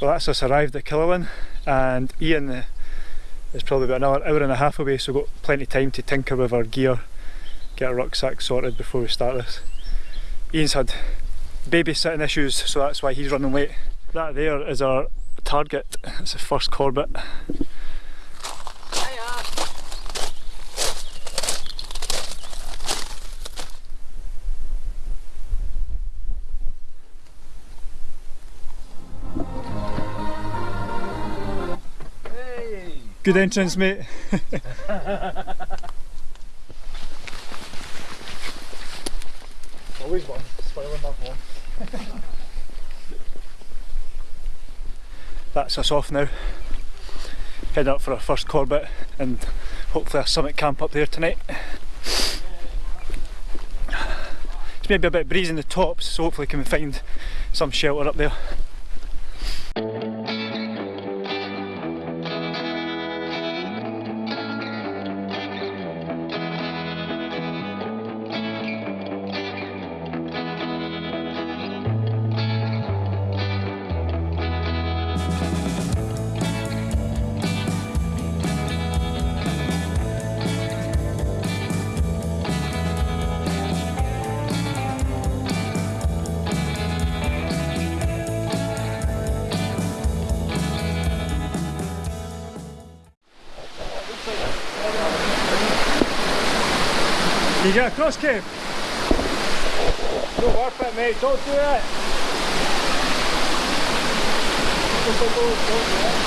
Well that's us arrived at Killilan and Ian uh, is probably about another hour and a half away so we've got plenty of time to tinker with our gear, get our rucksack sorted before we start this. Ian's had babysitting issues so that's why he's running late. That there is our target, it's the first Corbett. Good entrance, mate. Always one, spoiling that one. That's us off now. Heading up for our first Corbett and hopefully a summit camp up there tonight. It's maybe a bit breezy in the tops, so hopefully we can find some shelter up there. You get across, Kev? Don't work it, mate. Don't do it. Don't, don't, don't, don't do it.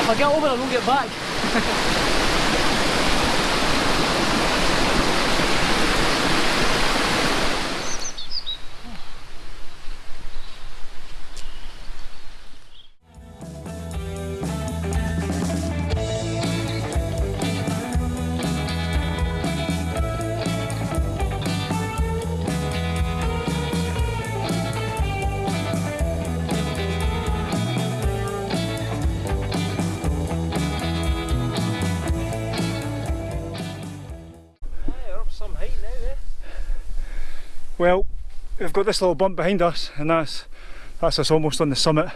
If I get over, I don't get back. we've got this little bump behind us and that's that's us almost on the summit.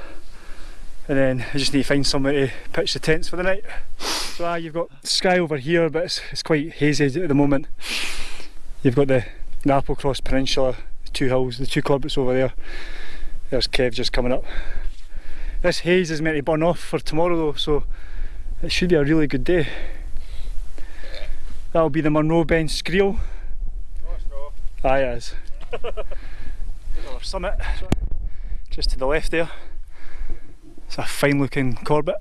And then I just need to find somewhere to pitch the tents for the night. So ah, you've got sky over here but it's, it's quite hazy at the moment. You've got the, the Applecross Peninsula, the two hills, the two Corbett's over there. There's Kev just coming up. This haze is meant to burn off for tomorrow though, so it should be a really good day. That'll be the Munro Beinn Sgritheall. Aye, it is. Summit, just to the left there. It's a fine looking Corbett.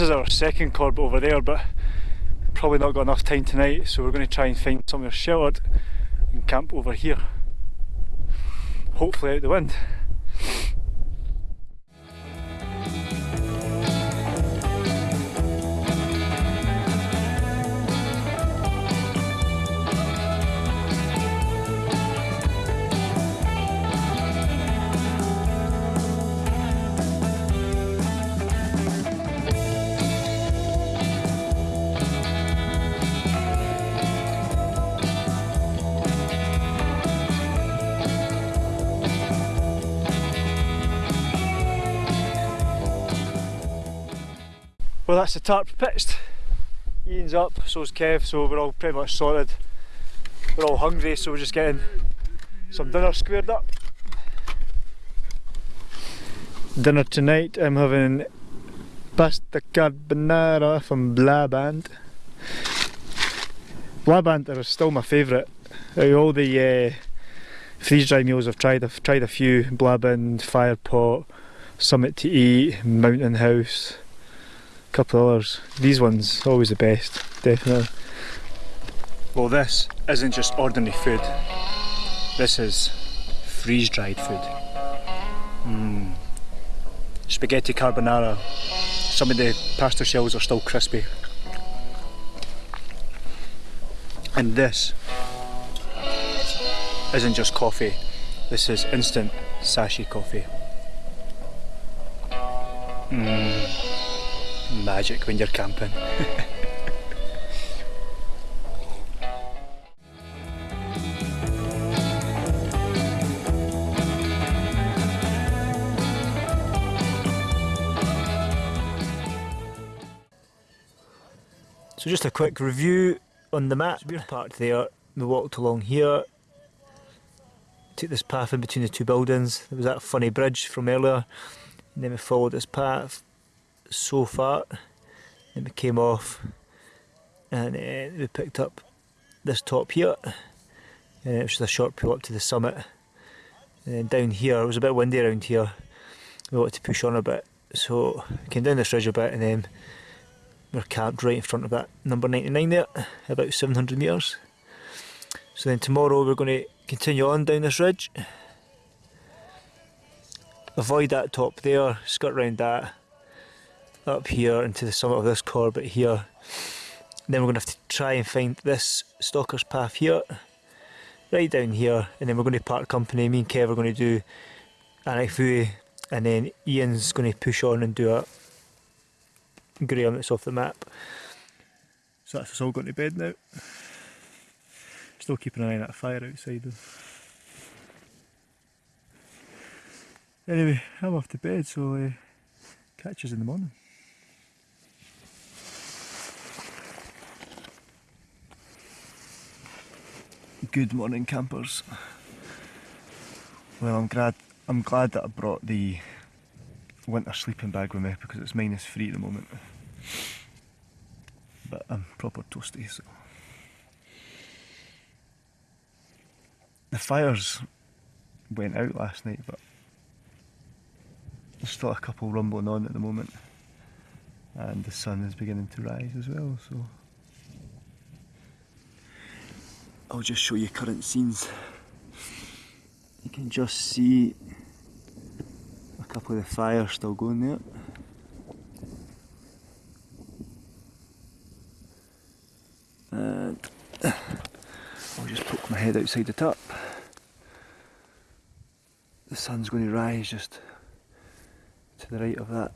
This is our second Corbett over there but probably not got enough time tonight so we're going to try and find somewhere sheltered and camp over here. Hopefully out the wind. Well that's the tarp pitched. Ian's up, so's Kev, so we're all pretty much sorted. We're all hungry so we're just getting some dinner squared up. Dinner tonight I'm having pasta carbonara from Blå Band. Blabant are still my favourite. All the uh, freeze dry meals I've tried, I've tried a few Blå Band, Firepot, Summit to Eat, Mountain House, couple of others. These ones always the best, definitely. Well, this isn't just ordinary food. This is freeze dried food. Mm. Spaghetti carbonara. Some of the pasta shells are still crispy. And this isn't just coffee, this is instant sashi coffee. Mm. Magic when you're camping. So just a quick review on the map. we're parked there, we walked along here, took this path in between the two buildings. There was that funny bridge from earlier, and then we followed this path so far, then we came off, and uh, we picked up this top here, and it was just a short pull up to the summit. And then down here, it was a bit windy around here, we wanted to push on a bit, so came down this ridge a bit and then we're camped right in front of that number 99 there, about 700 metres. So then tomorrow we're going to continue on down this ridge. Avoid that top there, skirt round that, up here into the summit of this Corbett here. Then we're going to have to try and find this Stalker's Path here, right down here, and then we're going to part company. Me and Kev are going to do Aonach Buidhe, and then Ian's going to push on and do a Graham that's off the map. So that's us all going to bed now. Still keeping an eye on that fire outside though. Anyway, I'm off to bed so uh, catch us in the morning. Good morning campers. Well I'm glad I'm glad that I brought the winter sleeping bag with me because it's minus three at the moment. But I'm proper toasty, so. The fires went out last night, but there's still a couple rumbling on at the moment. And the sun is beginning to rise as well, so. I'll just show you current scenes. You can just see a couple of the fires still going there. And I'll just poke my head outside the top. The sun's going to rise just to the right of that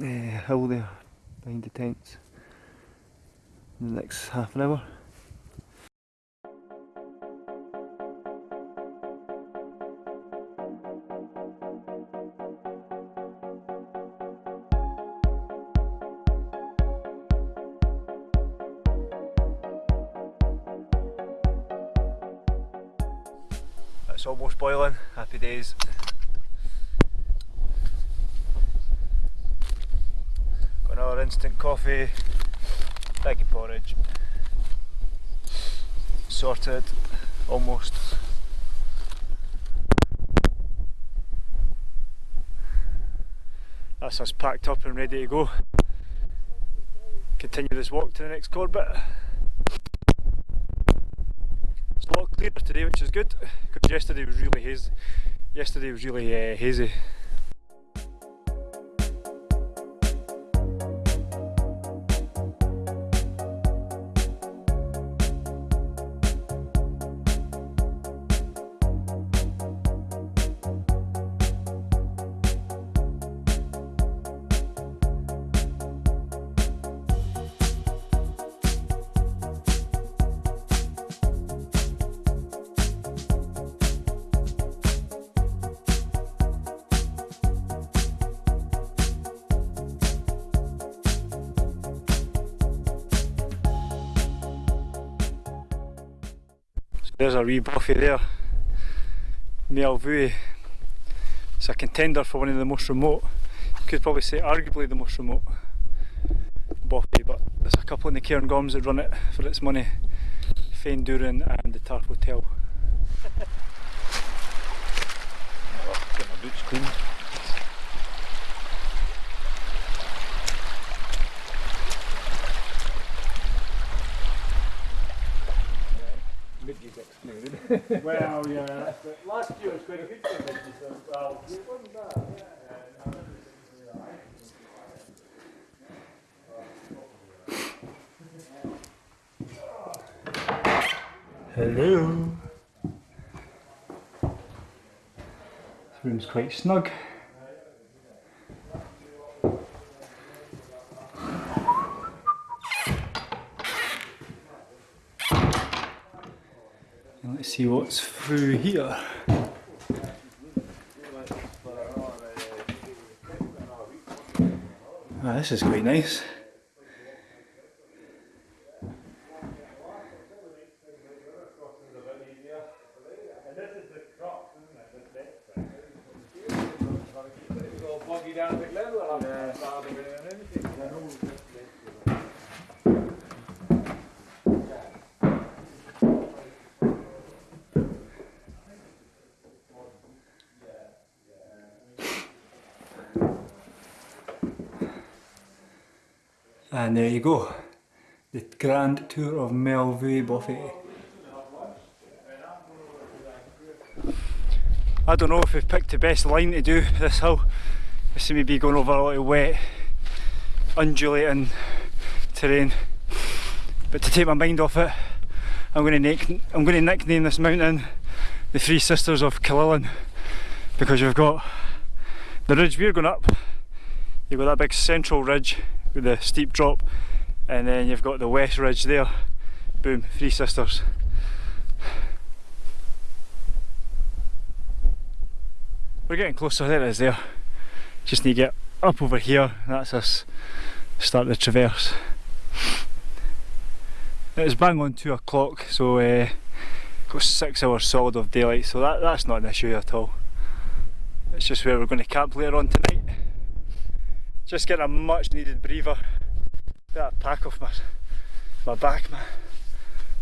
uh, hill there behind the tents in the next half an hour. It's almost boiling, happy days. Got another instant coffee, bag of porridge. Sorted, almost. That's us packed up and ready to go. Continue this walk to the next Corbett. Today, which is good because yesterday was really hazy. Yesterday was really uh, hazy. There's a wee bothy there. Maol-bhuidhe. It's a contender for one of the most remote. You could probably say arguably the most remote. Bothy, but there's a couple in the Cairngorms that run it for its money. Faindouran and the Tarf Hotel. Get my boots cleaned. Well, yeah, that's it. Last year was quite a good for me, so, well, it wasn't bad. Hello. This room's quite snug. See what's through here. Ah, this is quite nice. And there you go. The grand tour of Maol-bhuidhe Bothy. I don't know if we've picked the best line to do this hill. This seems to be going over a lot of wet, undulating terrain. But to take my mind off it, I'm going to, nick, I'm going to nickname this mountain the Three Sisters of Killilan because you've got the ridge we're going up, you've got that big central ridge with the steep drop, and then you've got the west ridge there. Boom, Three Sisters. We're getting closer, there it is there. Just need to get up over here, that's us start the traverse. It was bang on two o'clock, so uh, got six hours solid of daylight, so that, that's not an issue at all. It's just where we're going to camp later on tonight. Just getting a much needed breather. Get That pack off my, my back, man.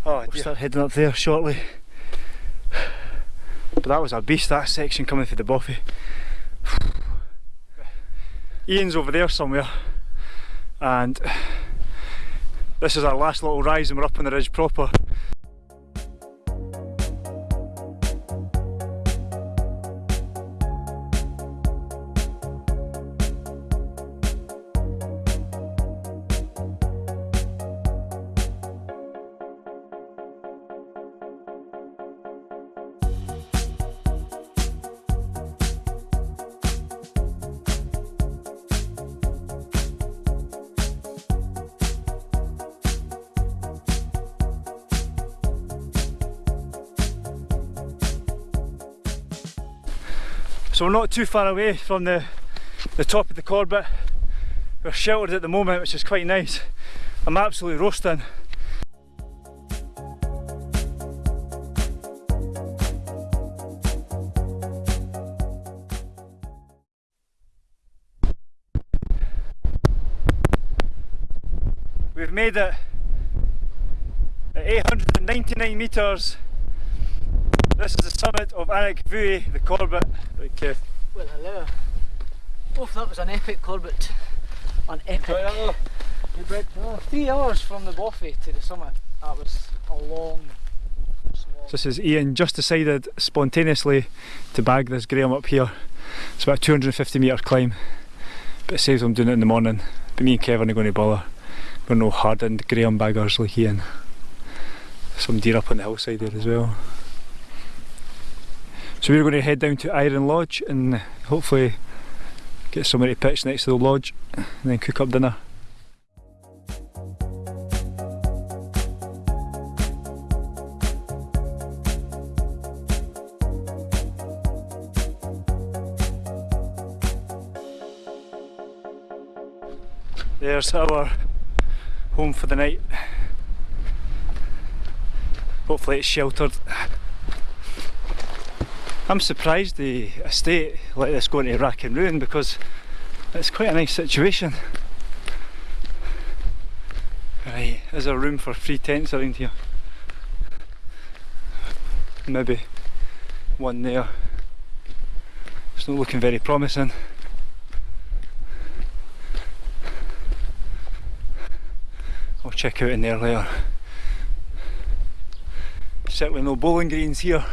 Oh, we'll start heading up there shortly. But that was a beast, that section coming through the Bothy. Ian's over there somewhere, and this is our last little rise, and we're up on the ridge proper. So we're not too far away from the, the top of the Corbett. We're sheltered at the moment, which is quite nice. I'm absolutely roasting. We've made it at 899 metres this is the summit of Aonach Buidhe, the Corbett. You. Well, hello. Oh, that was an epic Corbett. An epic. Oh, three hours from the Bothy to the summit. That was a long so this is Ian just decided spontaneously to bag this Graham up here. It's about a 250 metre climb, but it saves him doing it in the morning. But me and Kevin are going to bother. We're no hardened Graham baggers like Ian. Some deer up on the hillside there as well. So we're going to head down to Iron Lodge and hopefully get somewhere to pitch next to the lodge and then cook up dinner. There's our home for the night. Hopefully it's sheltered. I'm surprised the estate let this go into rack and ruin because it's quite a nice situation. Right, is there room for free tents around here? Maybe one there. It's not looking very promising. I'll check out in there later. Certainly no bowling greens here.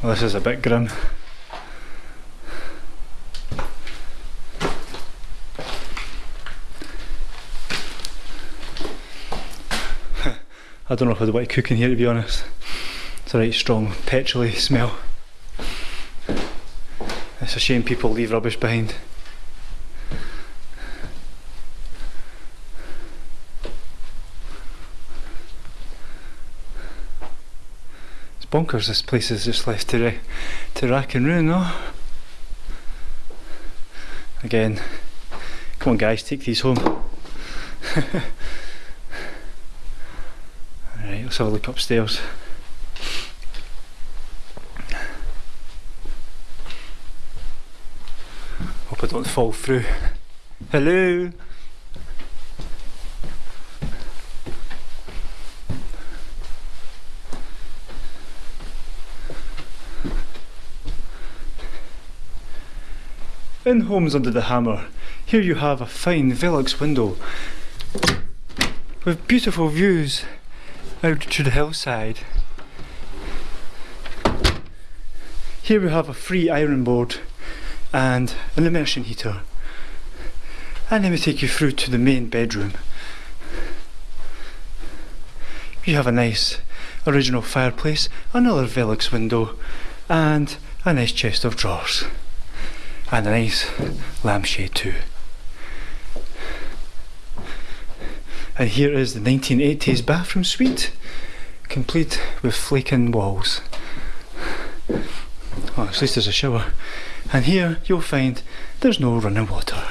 Well, this is a bit grim. I don't know if I'd want to cook in here to be honest. It's a right strong petrolly smell. It's a shame people leave rubbish behind. Bonkers this place is just left to, to rack and ruin though. Again, come on guys, take these home. Alright, let's have a look upstairs. Hope I don't fall through. Hello? In Homes Under the Hammer, here you have a fine Velux window with beautiful views out to the hillside. Here we have a free iron board and an immersion heater. And let me take you through to the main bedroom. You have a nice original fireplace, another Velux window, and a nice chest of drawers. And a nice lampshade too. And here is the 1980s bathroom suite, complete with flaking walls. Well, at least there's a shower. And here you'll find there's no running water.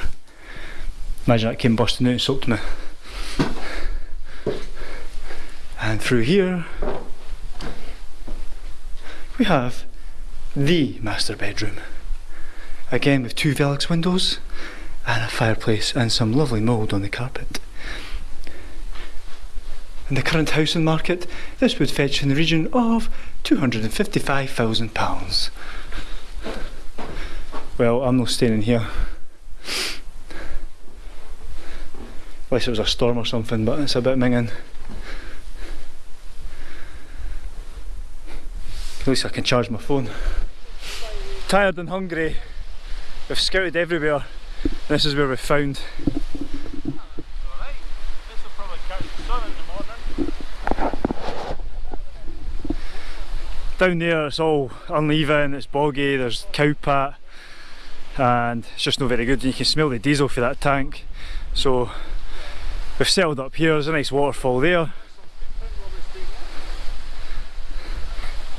Imagine that came busting out and soaked me. And through here we have the master bedroom. Again with two Velux windows and a fireplace and some lovely mould on the carpet. In the current housing market, this would fetch in the region of £255,000. Well, I'm not staying in here. Unless it was a storm or something, but it's a bit minging. At least I can charge my phone. Tired and hungry. We've scouted everywhere. This is where we've found down there it's all uneven, it's boggy, there's cowpat and it's just not very good. You can smell the diesel for that tank. So we've settled up here, there's a nice waterfall there.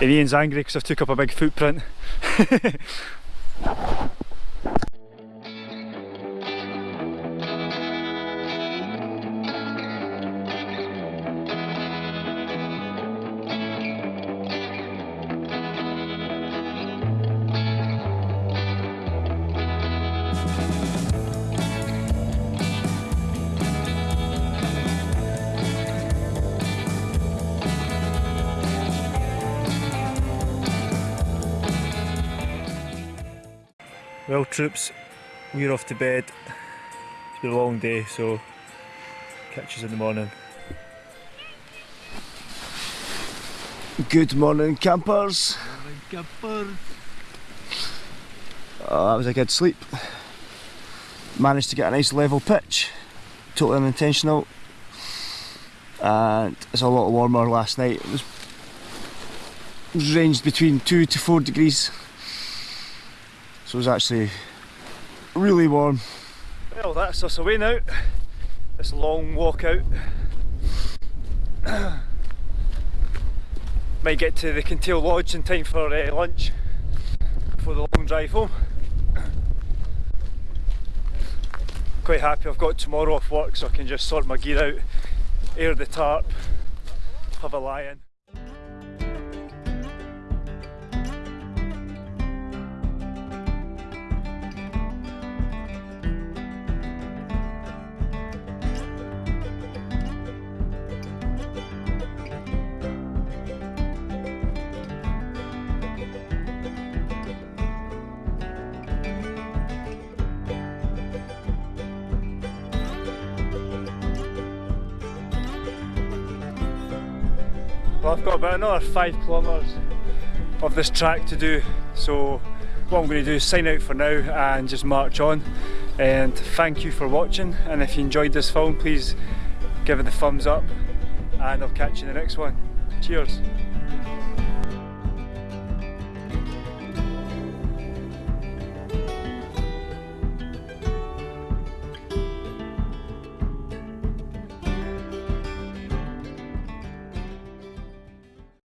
And Ian's angry because I've took up a big footprint Well troops, we're off to bed. It's been a long day so catch us in the morning. Good morning, campers. Oh, that was a good sleep. Managed to get a nice level pitch, totally unintentional. And it's a lot warmer last night. It was ranged between two to four degrees. So it was actually really warm. Well that's us away now. This long walk out. Might get to the Kintail Lodge in time for uh, lunch before the long drive home. Quite happy I've got tomorrow off work so I can just sort my gear out, air the tarp, have a lie in. I've got about another five kilometres of this track to do. So what I'm going to do is sign out for now and just march on. And thank you for watching. And if you enjoyed this film, please give it a thumbs up. And I'll catch you in the next one. Cheers.